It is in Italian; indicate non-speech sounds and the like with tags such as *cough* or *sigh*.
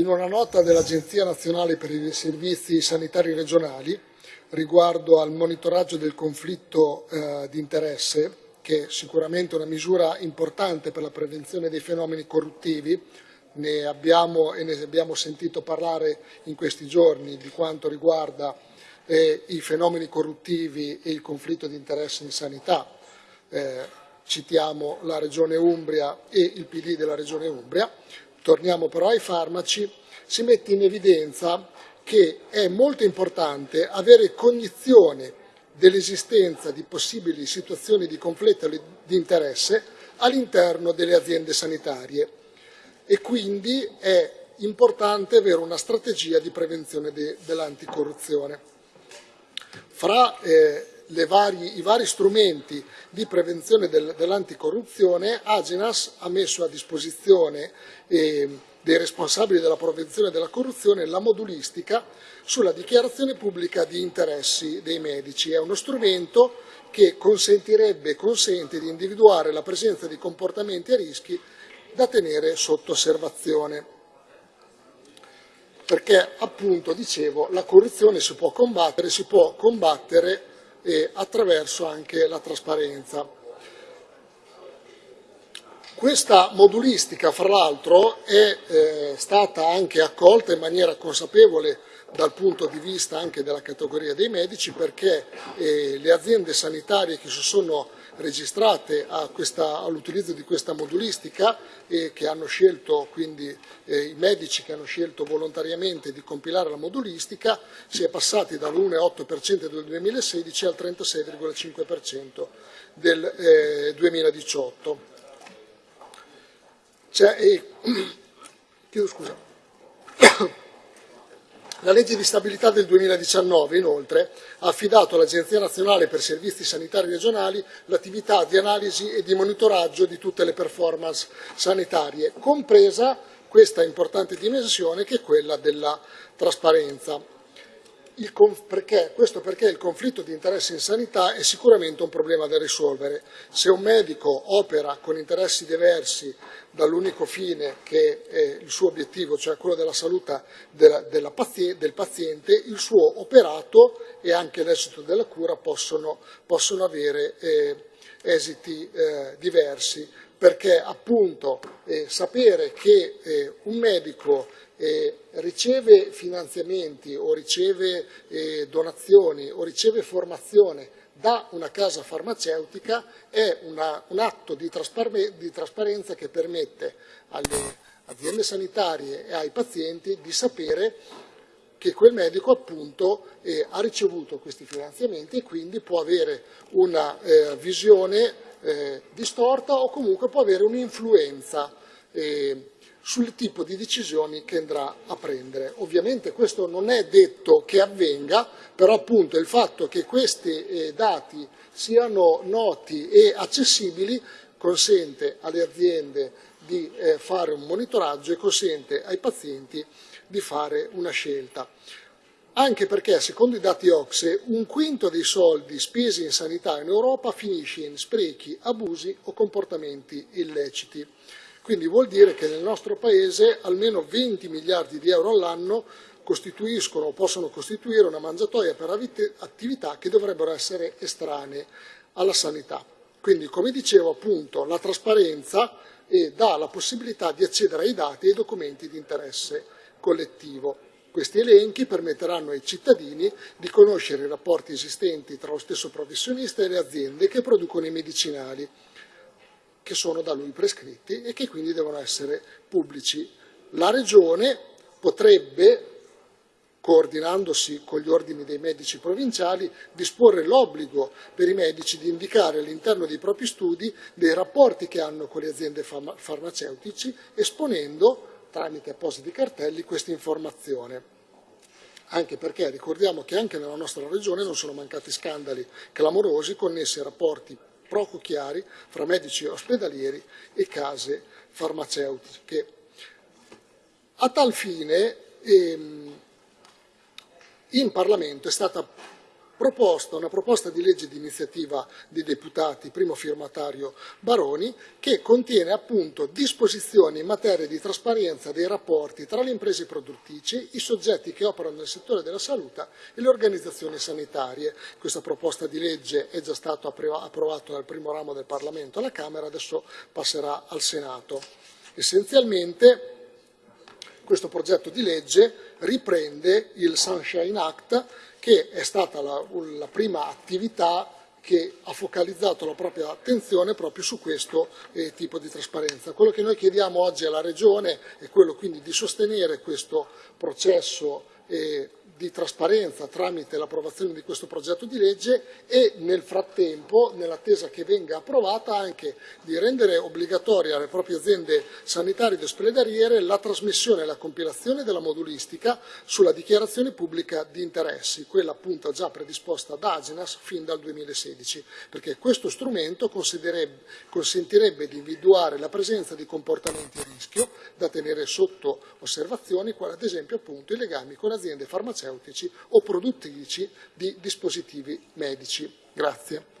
In una nota dell'Agenzia Nazionale per i Servizi Sanitari Regionali riguardo al monitoraggio del conflitto eh, di interesse, che è sicuramente una misura importante per la prevenzione dei fenomeni corruttivi, ne abbiamo e ne abbiamo sentito parlare in questi giorni di quanto riguarda eh, i fenomeni corruttivi e il conflitto di interesse in sanità. Eh, citiamo la Regione Umbria e il PD della Regione Umbria. Torniamo però ai farmaci, si mette in evidenza che è molto importante avere cognizione dell'esistenza di possibili situazioni di conflitto di interesse all'interno delle aziende sanitarie e quindi è importante avere una strategia di prevenzione de, dell'anticorruzione. Fra eh, vari, i vari strumenti di prevenzione del, dell'anticorruzione, Agenas ha messo a disposizione eh, dei responsabili della prevenzione della corruzione la modulistica sulla dichiarazione pubblica di interessi dei medici. È uno strumento che consentirebbe e consente di individuare la presenza di comportamenti a rischi da tenere sotto osservazione. Perché appunto, dicevo, la corruzione si può combattere, si può combattere eh, attraverso anche la trasparenza. Questa modulistica, fra l'altro, è eh, stata anche accolta in maniera consapevole dal punto di vista anche della categoria dei medici perché eh, le aziende sanitarie che si sono registrate all'utilizzo di questa modulistica e che hanno scelto, quindi eh, i medici che hanno scelto volontariamente di compilare la modulistica, si è passati dall'1,8% del 2016 al 36,5% del eh, 2018. Cioè, eh, *coughs* chiedo scusa. La legge di stabilità del 2019, inoltre, ha affidato all'Agenzia nazionale per servizi sanitari regionali l'attività di analisi e di monitoraggio di tutte le performance sanitarie, compresa questa importante dimensione che è quella della trasparenza il, perché, questo perché il conflitto di interesse in sanità è sicuramente un problema da risolvere. Se un medico opera con interessi diversi dall'unico fine che è il suo obiettivo, cioè quello della salute della, della paziente, del paziente, il suo operato e anche l'esito della cura possono, possono avere eh, esiti eh, diversi, perché appunto eh, sapere che eh, un medico eh, riceve finanziamenti o riceve eh, donazioni o riceve formazione da una casa farmaceutica è una, un atto di, traspar di trasparenza che permette alle aziende sanitarie e ai pazienti di sapere che quel medico appunto eh, ha ricevuto questi finanziamenti e quindi può avere una eh, visione eh, distorta o comunque può avere un'influenza eh, sul tipo di decisioni che andrà a prendere. Ovviamente questo non è detto che avvenga, però appunto il fatto che questi eh, dati siano noti e accessibili consente alle aziende di eh, fare un monitoraggio e consente ai pazienti di fare una scelta. Anche perché, secondo i dati OXE, un quinto dei soldi spesi in sanità in Europa finisce in sprechi, abusi o comportamenti illeciti. Quindi vuol dire che nel nostro Paese almeno 20 miliardi di euro all'anno costituiscono o possono costituire una mangiatoia per attività che dovrebbero essere estranee alla sanità. Quindi, come dicevo, appunto, la trasparenza eh, dà la possibilità di accedere ai dati e ai documenti di interesse collettivo. Questi elenchi permetteranno ai cittadini di conoscere i rapporti esistenti tra lo stesso professionista e le aziende che producono i medicinali che sono da lui prescritti e che quindi devono essere pubblici. La Regione potrebbe, coordinandosi con gli ordini dei medici provinciali, disporre l'obbligo per i medici di indicare all'interno dei propri studi dei rapporti che hanno con le aziende farmaceutici, esponendo tramite appositi cartelli questa informazione anche perché ricordiamo che anche nella nostra regione non sono mancati scandali clamorosi connessi a rapporti poco chiari fra medici ospedalieri e case farmaceutiche. A tal fine ehm, in Parlamento è stata proposta una proposta di legge di iniziativa dei deputati, primo firmatario Baroni, che contiene appunto disposizioni in materia di trasparenza dei rapporti tra le imprese produttrici, i soggetti che operano nel settore della salute e le organizzazioni sanitarie. Questa proposta di legge è già stata approvata dal primo ramo del Parlamento alla Camera, adesso passerà al Senato. Essenzialmente questo progetto di legge riprende il Sunshine Act, che è stata la, la prima attività che ha focalizzato la propria attenzione proprio su questo eh, tipo di trasparenza. Quello che noi chiediamo oggi alla Regione è quello quindi di sostenere questo processo eh, di trasparenza tramite l'approvazione di questo progetto di legge e nel frattempo, nell'attesa che venga approvata, anche di rendere obbligatoria alle proprie aziende sanitarie ed ospedaliere la trasmissione e la compilazione della modulistica sulla dichiarazione pubblica di interessi, quella appunto già predisposta da Agenas fin dal 2016, perché questo strumento consentirebbe di individuare la presenza di comportamenti a rischio da tenere sotto osservazione, quali ad esempio appunto i legami con aziende farmaceutiche farmaceutici o produttrici di dispositivi medici. Grazie.